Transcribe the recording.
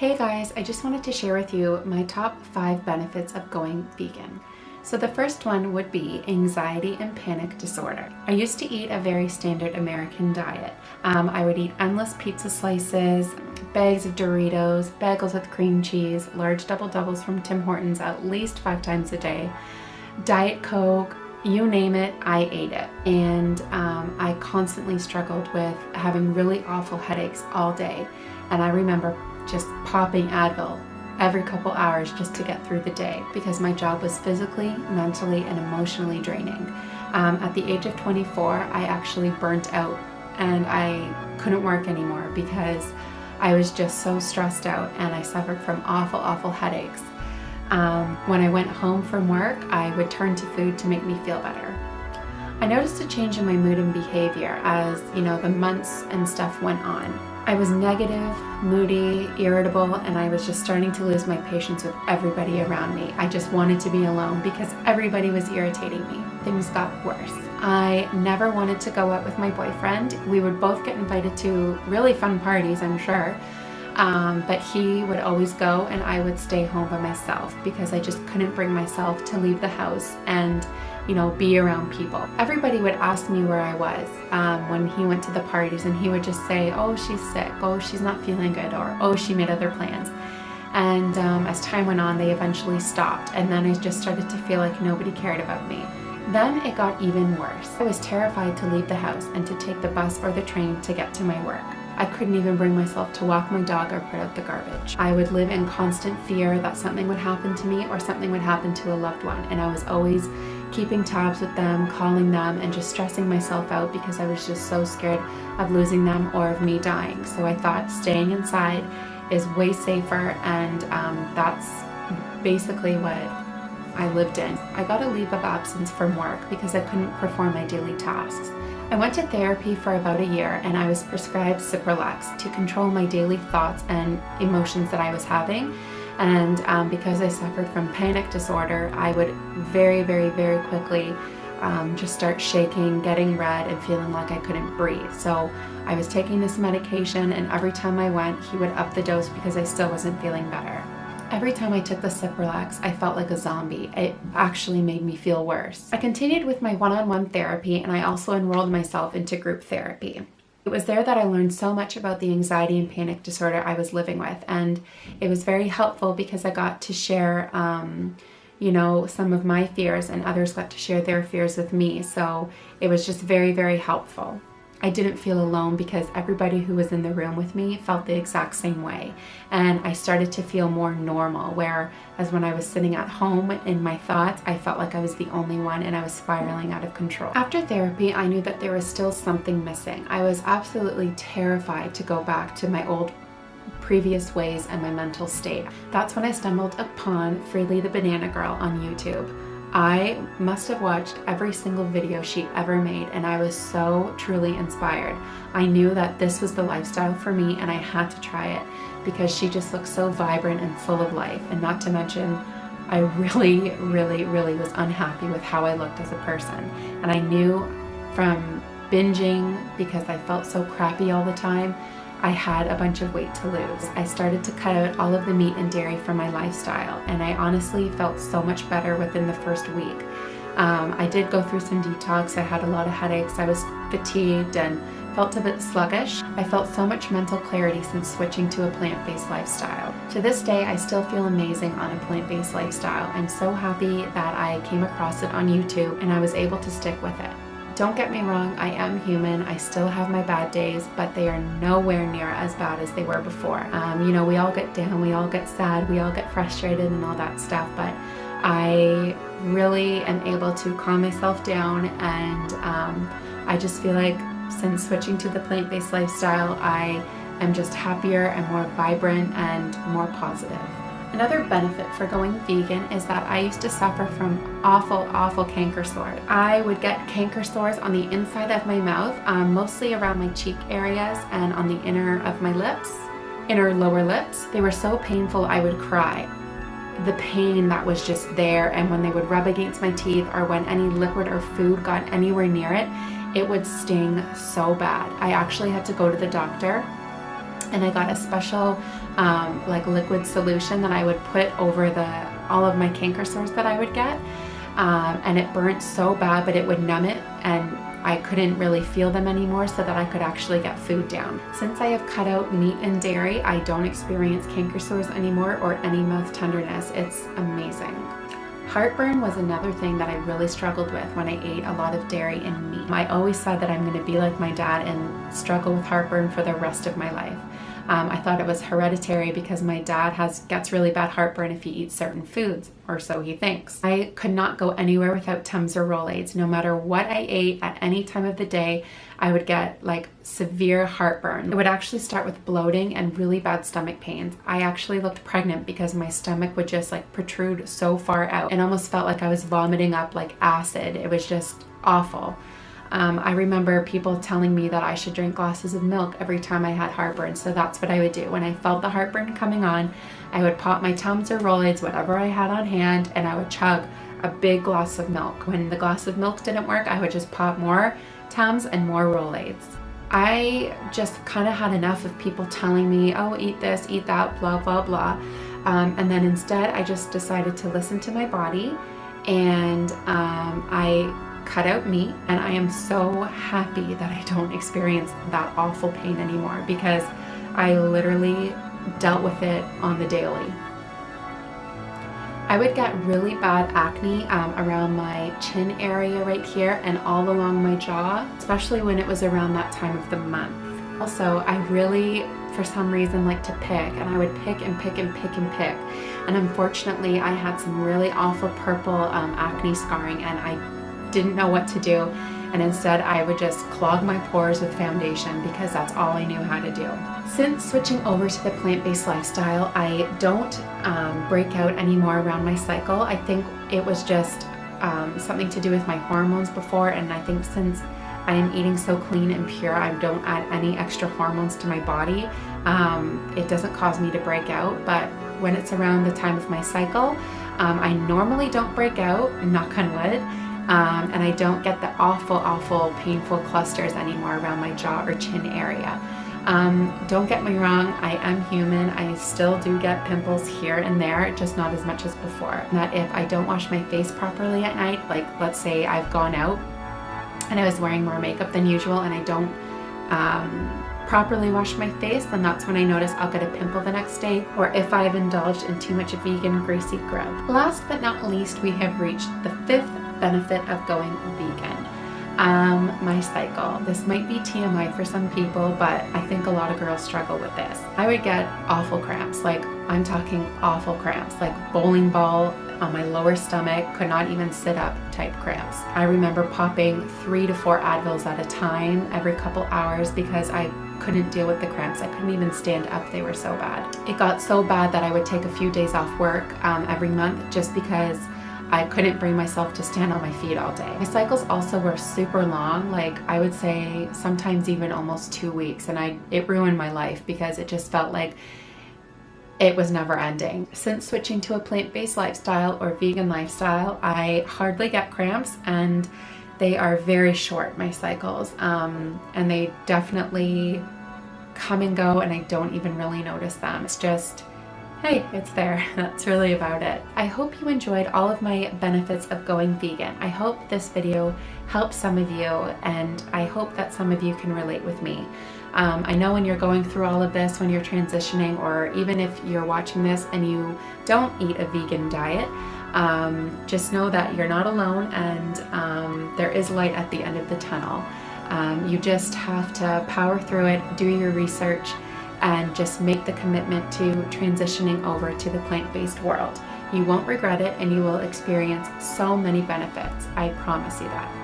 Hey guys, I just wanted to share with you my top five benefits of going vegan. So the first one would be anxiety and panic disorder. I used to eat a very standard American diet. Um, I would eat endless pizza slices, bags of Doritos, bagels with cream cheese, large double doubles from Tim Hortons at least five times a day, Diet Coke, you name it, I ate it. And um, I constantly struggled with having really awful headaches all day. And I remember just popping Advil every couple hours just to get through the day because my job was physically, mentally, and emotionally draining. Um, at the age of 24, I actually burnt out and I couldn't work anymore because I was just so stressed out and I suffered from awful, awful headaches. Um, when I went home from work, I would turn to food to make me feel better. I noticed a change in my mood and behavior as, you know, the months and stuff went on. I was negative, moody, irritable, and I was just starting to lose my patience with everybody around me. I just wanted to be alone because everybody was irritating me. Things got worse. I never wanted to go out with my boyfriend. We would both get invited to really fun parties, I'm sure. Um, but he would always go and I would stay home by myself because I just couldn't bring myself to leave the house and you know, be around people. Everybody would ask me where I was um, when he went to the parties and he would just say, oh, she's sick, oh, she's not feeling good, or oh, she made other plans. And um, as time went on, they eventually stopped. And then I just started to feel like nobody cared about me. Then it got even worse. I was terrified to leave the house and to take the bus or the train to get to my work. I couldn't even bring myself to walk my dog or put out the garbage. I would live in constant fear that something would happen to me or something would happen to a loved one. And I was always keeping tabs with them, calling them, and just stressing myself out because I was just so scared of losing them or of me dying. So I thought staying inside is way safer and um, that's basically what I lived in. I got a leave of absence from work because I couldn't perform my daily tasks. I went to therapy for about a year and I was prescribed Cipralex to control my daily thoughts and emotions that I was having and um, because I suffered from panic disorder, I would very, very, very quickly um, just start shaking, getting red, and feeling like I couldn't breathe. So I was taking this medication, and every time I went, he would up the dose because I still wasn't feeling better. Every time I took the Cipralex, I felt like a zombie. It actually made me feel worse. I continued with my one-on-one -on -one therapy, and I also enrolled myself into group therapy. It was there that I learned so much about the anxiety and panic disorder I was living with and it was very helpful because I got to share um, you know some of my fears and others got to share their fears with me so it was just very very helpful. I didn't feel alone because everybody who was in the room with me felt the exact same way. And I started to feel more normal, whereas when I was sitting at home in my thoughts, I felt like I was the only one and I was spiraling out of control. After therapy, I knew that there was still something missing. I was absolutely terrified to go back to my old previous ways and my mental state. That's when I stumbled upon Freelee the Banana Girl on YouTube. I must have watched every single video she ever made and I was so truly inspired. I knew that this was the lifestyle for me and I had to try it because she just looked so vibrant and full of life and not to mention I really, really, really was unhappy with how I looked as a person. And I knew from binging because I felt so crappy all the time I had a bunch of weight to lose. I started to cut out all of the meat and dairy from my lifestyle and I honestly felt so much better within the first week. Um, I did go through some detox, I had a lot of headaches, I was fatigued and felt a bit sluggish. I felt so much mental clarity since switching to a plant-based lifestyle. To this day, I still feel amazing on a plant-based lifestyle. I'm so happy that I came across it on YouTube and I was able to stick with it. Don't get me wrong, I am human. I still have my bad days, but they are nowhere near as bad as they were before. Um, you know, we all get down, we all get sad, we all get frustrated and all that stuff, but I really am able to calm myself down and um, I just feel like since switching to the plant-based lifestyle, I am just happier and more vibrant and more positive. Another benefit for going vegan is that I used to suffer from awful, awful canker sores. I would get canker sores on the inside of my mouth, um, mostly around my cheek areas and on the inner of my lips, inner lower lips. They were so painful I would cry. The pain that was just there and when they would rub against my teeth or when any liquid or food got anywhere near it, it would sting so bad. I actually had to go to the doctor and I got a special um, like liquid solution that I would put over the all of my canker sores that I would get um, and it burnt so bad but it would numb it and I couldn't really feel them anymore so that I could actually get food down. Since I have cut out meat and dairy, I don't experience canker sores anymore or any mouth tenderness. It's amazing. Heartburn was another thing that I really struggled with when I ate a lot of dairy and meat. I always said that I'm going to be like my dad and struggle with heartburn for the rest of my life. Um, I thought it was hereditary because my dad has gets really bad heartburn if he eats certain foods, or so he thinks. I could not go anywhere without Tums or Rolaids. No matter what I ate at any time of the day, I would get like severe heartburn. It would actually start with bloating and really bad stomach pains. I actually looked pregnant because my stomach would just like protrude so far out and almost felt like I was vomiting up like acid. It was just awful. Um, I remember people telling me that I should drink glasses of milk every time I had heartburn, so that's what I would do. When I felt the heartburn coming on, I would pop my Tums or Rolaids, whatever I had on hand, and I would chug a big glass of milk. When the glass of milk didn't work, I would just pop more Tums and more Rolaids. I just kind of had enough of people telling me, oh, eat this, eat that, blah, blah, blah. Um, and then instead, I just decided to listen to my body and um, I cut out meat and I am so happy that I don't experience that awful pain anymore because I literally dealt with it on the daily. I would get really bad acne um, around my chin area right here and all along my jaw, especially when it was around that time of the month. Also, I really, for some reason, like to pick and I would pick and pick and pick and pick. And unfortunately, I had some really awful purple um, acne scarring and I didn't know what to do and instead I would just clog my pores with foundation because that's all I knew how to do. Since switching over to the plant-based lifestyle, I don't um, break out anymore around my cycle. I think it was just um, something to do with my hormones before and I think since I am eating so clean and pure, I don't add any extra hormones to my body. Um, it doesn't cause me to break out, but when it's around the time of my cycle, um, I normally don't break out, knock on wood, um, and I don't get the awful, awful painful clusters anymore around my jaw or chin area. Um, don't get me wrong, I am human. I still do get pimples here and there, just not as much as before. That if I don't wash my face properly at night, like let's say I've gone out and I was wearing more makeup than usual and I don't um, properly wash my face, then that's when I notice I'll get a pimple the next day, or if I've indulged in too much vegan greasy grub. Last but not least, we have reached the fifth benefit of going vegan. Um, my cycle. This might be TMI for some people, but I think a lot of girls struggle with this. I would get awful cramps, like I'm talking awful cramps, like bowling ball on my lower stomach, could not even sit up type cramps. I remember popping three to four Advils at a time every couple hours because I couldn't deal with the cramps. I couldn't even stand up, they were so bad. It got so bad that I would take a few days off work um, every month just because I couldn't bring myself to stand on my feet all day. My cycles also were super long, like I would say sometimes even almost two weeks and I it ruined my life because it just felt like it was never ending. Since switching to a plant-based lifestyle or vegan lifestyle, I hardly get cramps and they are very short, my cycles, um, and they definitely come and go and I don't even really notice them. It's just hey, it's there. That's really about it. I hope you enjoyed all of my benefits of going vegan. I hope this video helps some of you and I hope that some of you can relate with me. Um, I know when you're going through all of this, when you're transitioning, or even if you're watching this and you don't eat a vegan diet, um, just know that you're not alone and um, there is light at the end of the tunnel. Um, you just have to power through it, do your research, and just make the commitment to transitioning over to the plant-based world. You won't regret it and you will experience so many benefits. I promise you that.